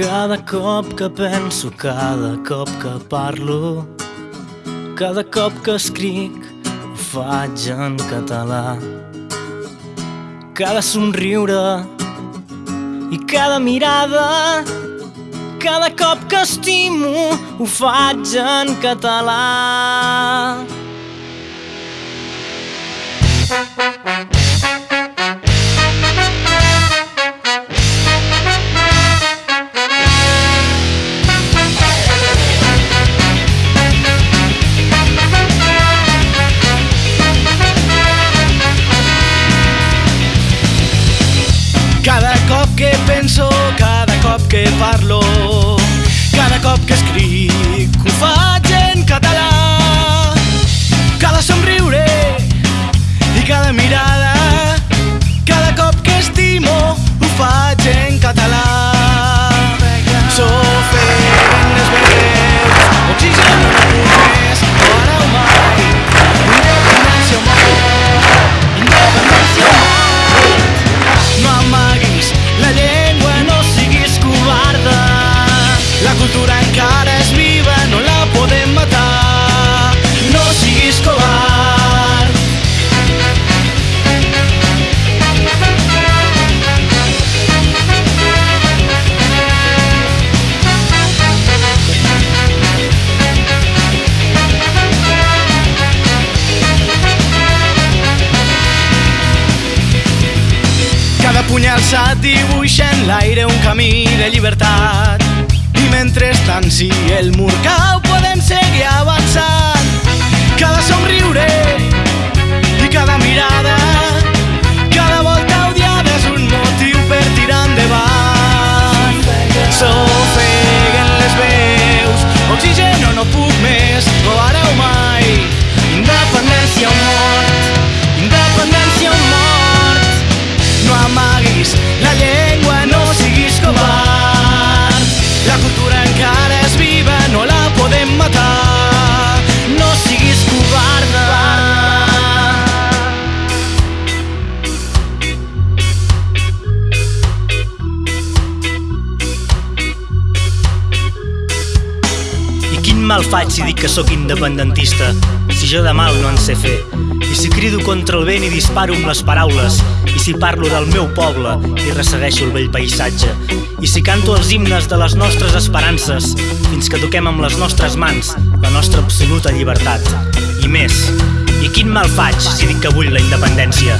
Cada cop que penso, cada cop que parlo, cada cop que escric, ho faig en català. Cada somriure i cada mirada, cada cop que estimo, ho faig en català. Cada puny alçat dibuixa en l'aire un camí de llibertat. I mentrestant, si el mur cau, mal faig si dic que sóc independentista, si jo de mal no en sé fer. I si crido contra el vent i disparo amb les paraules, i si parlo del meu poble i ressegueixo el vell paisatge, i si canto els himnes de les nostres esperances, fins que toquem amb les nostres mans la nostra absoluta llibertat. I més, i quin mal faig si dic que vull la independència?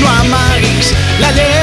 No amaguis la llengua,